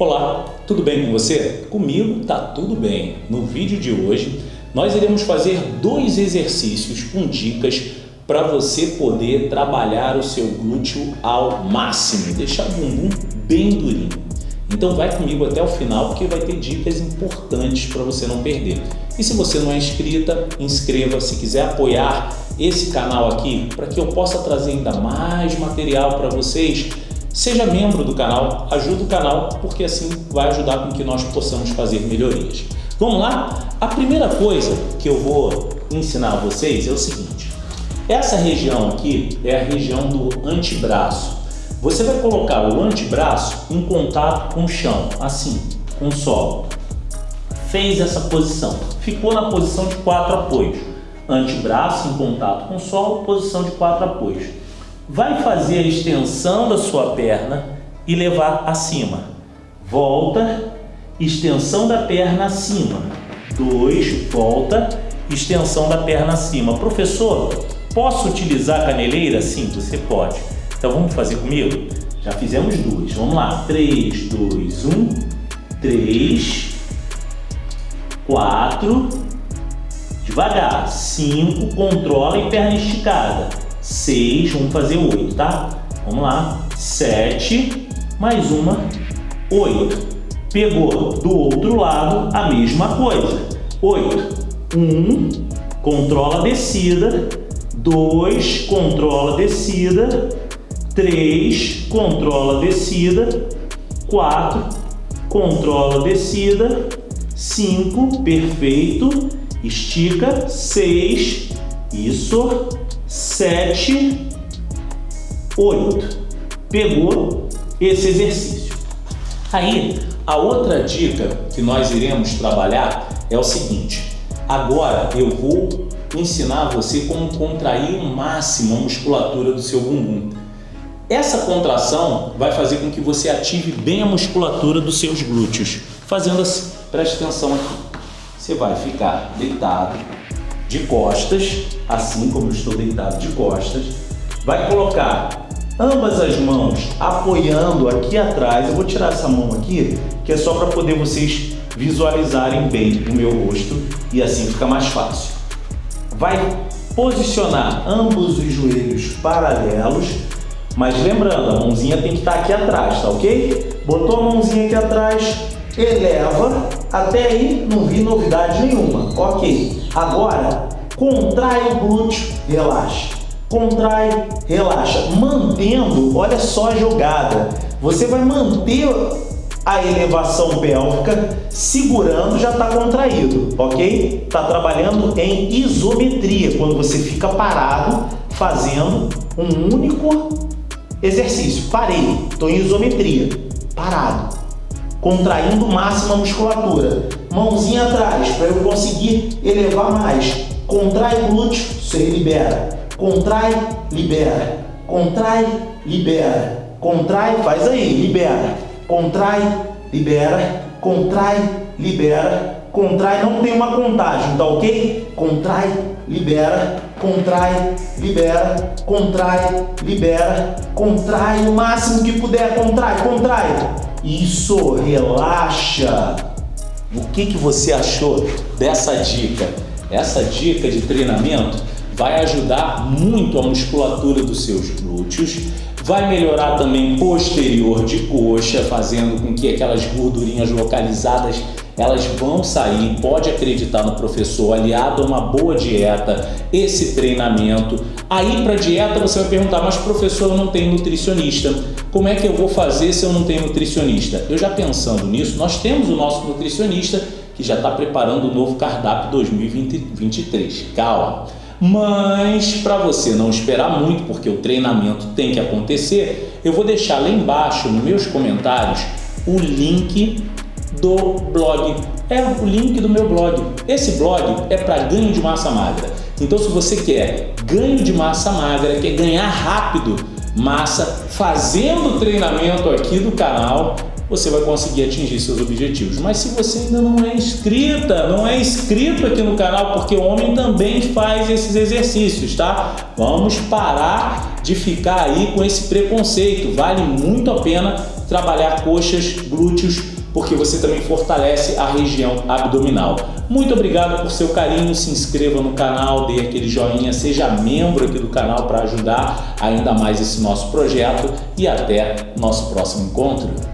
Olá, tudo bem com você? Comigo tá tudo bem. No vídeo de hoje nós iremos fazer dois exercícios com dicas para você poder trabalhar o seu glúteo ao máximo, deixar o bumbum bem durinho. Então vai comigo até o final porque vai ter dicas importantes para você não perder. E se você não é inscrita, inscreva. Se quiser apoiar esse canal aqui para que eu possa trazer ainda mais material para vocês, Seja membro do canal, ajude o canal, porque assim vai ajudar com que nós possamos fazer melhorias. Vamos lá? A primeira coisa que eu vou ensinar a vocês é o seguinte. Essa região aqui é a região do antebraço. Você vai colocar o antebraço em contato com o chão, assim, com o solo. Fez essa posição, ficou na posição de quatro apoios. Antebraço em contato com o solo, posição de quatro apoios vai fazer a extensão da sua perna e levar acima. Volta, extensão da perna acima. Dois, volta, extensão da perna acima. Professor, posso utilizar a caneleira? Sim, você pode. Então vamos fazer comigo? Já fizemos duas. Vamos lá. Três, dois, um, três, quatro, devagar. Cinco, controla e perna esticada 6, vamos fazer 8, tá? Vamos lá, 7, mais uma, 8. Pegou do outro lado a mesma coisa. 8, 1, controla a descida, 2, controla a descida, 3, controla a descida, 4, controla a descida, 5, perfeito, estica, 6, isso, 7, 8. Pegou esse exercício. Aí, a outra dica que nós iremos trabalhar é o seguinte. Agora eu vou ensinar você como contrair o máximo a musculatura do seu bumbum. Essa contração vai fazer com que você ative bem a musculatura dos seus glúteos. Fazendo assim, preste atenção aqui. Você vai ficar deitado, de costas, assim como eu estou deitado de costas. Vai colocar ambas as mãos apoiando aqui atrás. Eu vou tirar essa mão aqui, que é só para poder vocês visualizarem bem o meu rosto e assim fica mais fácil. Vai posicionar ambos os joelhos paralelos, mas lembrando, a mãozinha tem que estar aqui atrás, tá ok? Botou a mãozinha aqui atrás, eleva, até aí não vi novidade nenhuma, ok. Agora, contrai o glúteo, relaxa. Contrai, relaxa. Mantendo, olha só a jogada. Você vai manter a elevação pélvica, segurando já está contraído, ok? Está trabalhando em isometria, quando você fica parado fazendo um único exercício. Parei, estou em isometria, parado contraindo máxima musculatura. Mãozinha atrás, para eu conseguir elevar mais. Contrai glúteo, você libera. Contrai, libera. Contrai, libera. Contrai, faz aí, libera. Contrai, libera. Contrai, libera. Contrai, não tem uma contagem, tá ok? Contrai, libera. Contrai, libera. Contrai, libera. Contrai o máximo que puder. Contrai, contrai. Isso, relaxa. O que, que você achou dessa dica? Essa dica de treinamento vai ajudar muito a musculatura dos seus glúteos, vai melhorar também posterior de coxa, fazendo com que aquelas gordurinhas localizadas elas vão sair, pode acreditar no professor, aliado a uma boa dieta, esse treinamento. Aí para dieta você vai perguntar, mas professor eu não tenho nutricionista, como é que eu vou fazer se eu não tenho nutricionista? Eu já pensando nisso, nós temos o nosso nutricionista que já está preparando o novo cardápio 2023, calma. Mas para você não esperar muito, porque o treinamento tem que acontecer, eu vou deixar lá embaixo nos meus comentários o link do blog. É o link do meu blog. Esse blog é para ganho de massa magra. Então se você quer ganho de massa magra, quer ganhar rápido massa, fazendo treinamento aqui do canal, você vai conseguir atingir seus objetivos. Mas se você ainda não é inscrita, não é inscrito aqui no canal, porque o homem também faz esses exercícios, tá? Vamos parar de ficar aí com esse preconceito. Vale muito a pena trabalhar coxas, glúteos, porque você também fortalece a região abdominal. Muito obrigado por seu carinho, se inscreva no canal, dê aquele joinha, seja membro aqui do canal para ajudar ainda mais esse nosso projeto e até nosso próximo encontro.